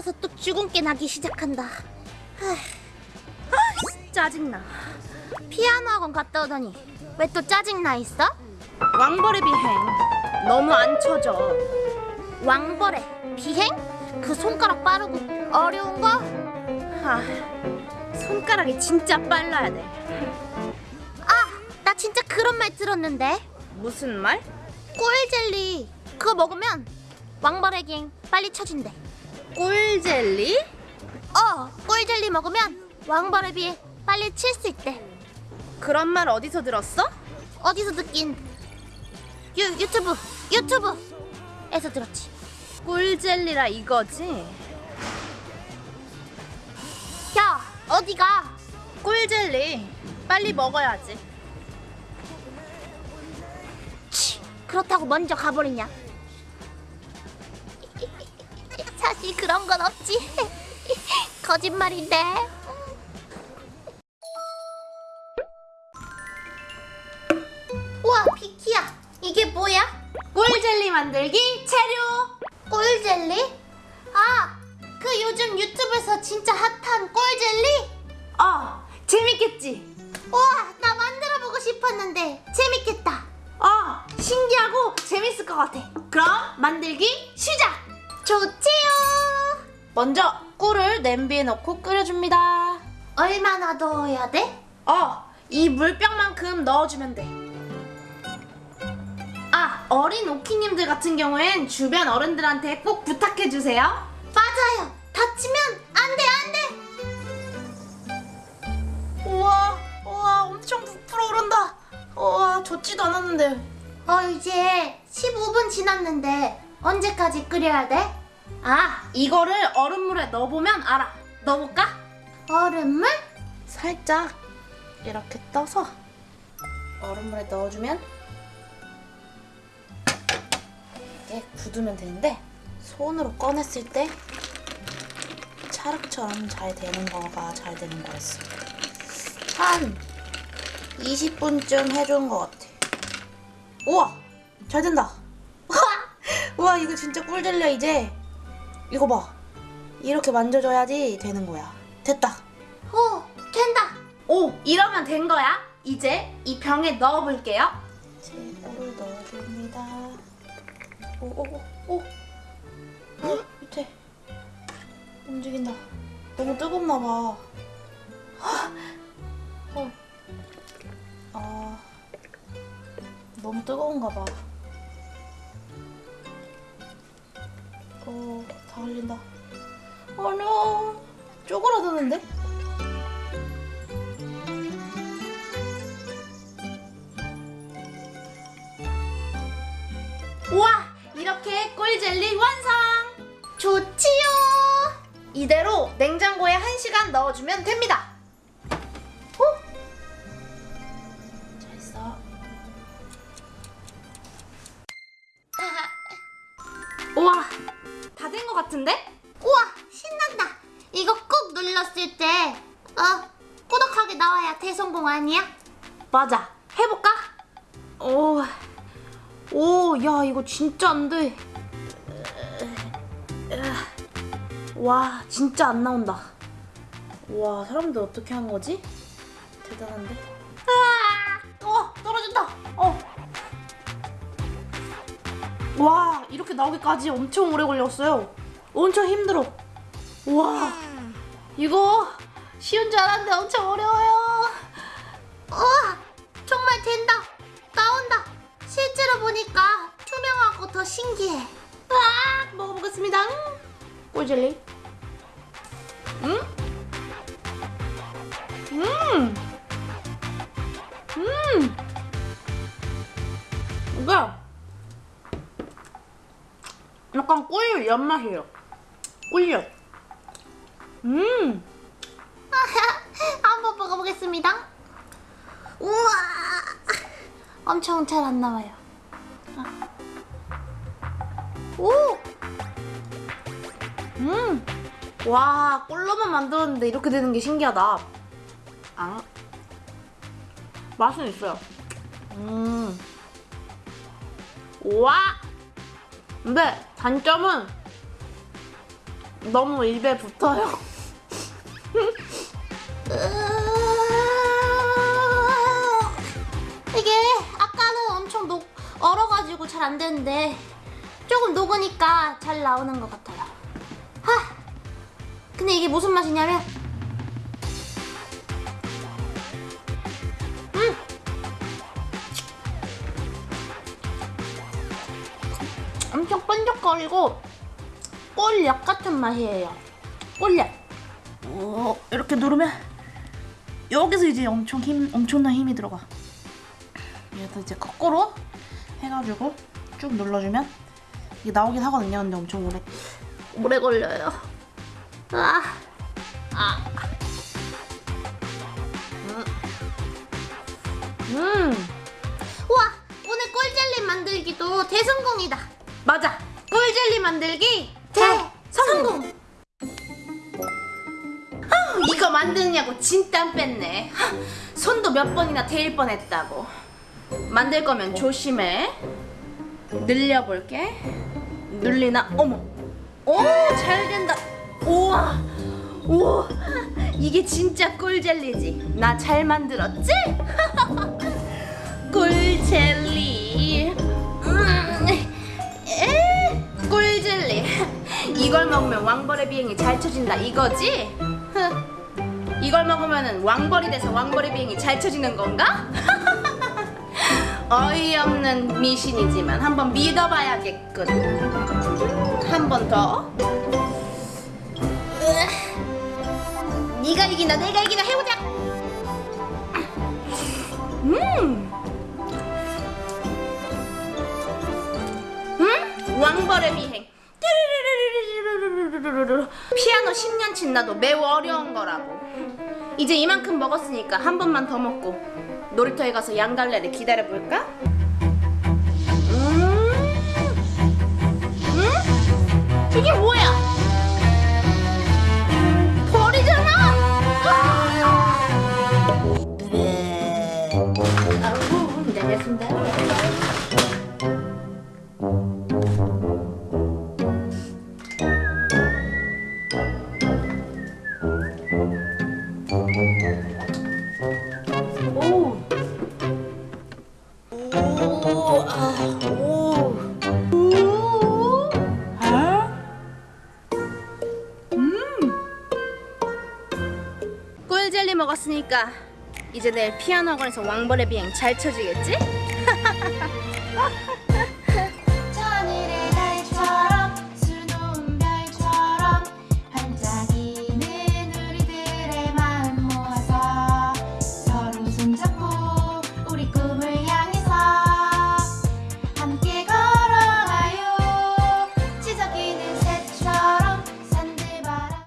받아서 또 주근깨 나기 시작한다. 하, 아, 짜증나. 피아노 학원 갔다 오더니 왜 또 짜증나 있어? 왕벌의 비행 너무 안 쳐져. 왕벌의 비행? 그 손가락 빠르고 어려운 거? 아, 손가락이 진짜 빨라야 돼. 아, 나 진짜 그런 말 들었는데. 무슨 말? 꿀젤리 그거 먹으면 왕벌의 비행 빨리 쳐진대. 꿀젤리? 어, 꿀젤리 먹으면 왕벌의 비행 빨리 칠 수 있대. 그런 말 어디서 들었어? 어디서 듣긴? 유 유튜브 유튜브에서 들었지. 꿀젤리라 이거지? 야, 어디가? 꿀젤리 빨리 먹어야지 치, 그렇다고 먼저 가버리냐? 사실 그런 건 없지. 거짓말인데. 우와, 비키야. 이게 뭐야? 꿀젤리 만들기 체류 꿀젤리? 아, 그 요즘 유튜브에서 진짜 핫한 꿀젤리? 어 재밌겠지? 우와, 나 만들어보고 싶었는데 재밌겠다. 어 신기하고 재밌을 것 같아 그럼 만들기 시작! 좋지요. 먼저 꿀을 냄비에 넣고 끓여줍니다 얼마나 넣어야 돼? 어, 이 물병만큼 넣어주면 돼. 아, 어린 오키님들 같은 경우엔 주변 어른들한테 꼭 부탁해주세요. 맞아요. 다치면 안 돼, 안 돼. 우와, 우와, 엄청 부풀어 오른다. 우와, 좋지도 않았는데. 어, 이제 15분 지났는데 언제까지 끓여야 돼? 아, 이거를 얼음물에 넣어보면 알아. 넣어볼까? 얼음물? 살짝 이렇게 떠서 얼음물에 넣어주면 이게 굳으면 되는데 손으로 꺼냈을 때 찰흙처럼 잘 되는 거가 잘 되는 거였어. 한 20분쯤 해준 것 같아. 우와! 잘 된다! 우와, 이거 진짜 꿀젤리야, 이제. 이거 봐. 이렇게 만져줘야지 되는 거야. 됐다. 오, 된다. 오, 이러면 된 거야. 이제 이 병에 넣어볼게요. 제 꿀을 넣어줍니다. 오, 오, 오, 오. 어, 밑에 움직인다. 너무 뜨겁나 봐. 어. 아, 너무 뜨거운가 봐. 다 흘린다. 어려. 쪼그라드는데? 우와! 이렇게 꿀젤리 완성! 좋지요. 이대로 냉장고에 1시간 넣어주면 됩니다. 같은데? 우와, 신난다. 이거 꾹 눌렀을 때, 어, 꾸덕하게 나와야 대성공 아니야? 맞아. 해볼까? 오, 오, 야, 이거 진짜 안 돼. 와, 진짜 안 나온다. 와, 사람들 어떻게 한 거지? 대단한데? 아, 어, 떨어진다. 어. 와, 이렇게 나오기까지 엄청 오래 걸렸어요. 엄청 힘들어. 와, 이거 쉬운 줄 알았는데 엄청 어려워요. 우와, 정말 된다. 나온다. 실제로 보니까 투명하고 더 신기해. 아, 먹어보겠습니다. 음. 꿀젤리. 음? 음. 음. 이거 약간 꿀 연맛이에요. 꿀엿. 음. 한번 먹어보겠습니다. 우와, 엄청 잘 안 나와요. 아. 오. 음. 와, 꿀로만 만들었는데 이렇게 되는 게 신기하다. 아. 맛은 있어요. 음. 와. 근데 단점은 너무 입에 붙어요. 이게 아까는 엄청 녹 얼어가지고 잘 안 되는데 조금 녹으니까 잘 나오는 것 같아요. 하. 근데 이게 무슨 맛이냐면 음. 엄청 끈적거리고 꼴약 같은 맛이에요. 꼴약. 오, 이렇게 누르면 여기서 이제 엄청 힘 엄청난 힘이 들어가. 여기서 이제 거꾸로 해가지고 쭉 눌러주면 이게 나오긴 하거든요. 근데 엄청 오래. 오래 걸려요. 아, 아. 음. 우와, 오늘 꿀젤리 만들기도 대성공이다. 맞아, 꿀젤리 만들기 대 성공. 아, 이거 만드느냐고 진땀 뺐네. 하, 손도 몇 번이나 데일 뻔했다고. 만들 거면 조심해. 늘려볼게. 늘리나? 어머. 오, 잘 된다. 우와. 우와. 이게 진짜 꿀젤리지. 나 잘 만들었지? 꿀젤리. 이걸 먹으면 왕벌의 비행이 잘 쳐진다 이거지? 흐. 이걸 먹으면 왕벌이 돼서 왕벌의 비행이 잘 쳐지는 건가? 어이없는 미신이지만 한번 믿어봐야겠군. 한 번 더. 으아. 네가 이기나 내가 이기나 해보자. 음. 음? 왕벌의 비행. 뚜루루루루 피아노 10년 친 나도 매우 어려운 거라고 이제 이만큼 먹었으니까 한 번만 더 먹고 놀이터에 가서 양갈래를 기다려볼까? 음, 음? 이게 뭐야? 꿀젤리 먹었으니까 이제 내일 피아노 학원에서 왕벌의 비행 잘 쳐지겠지?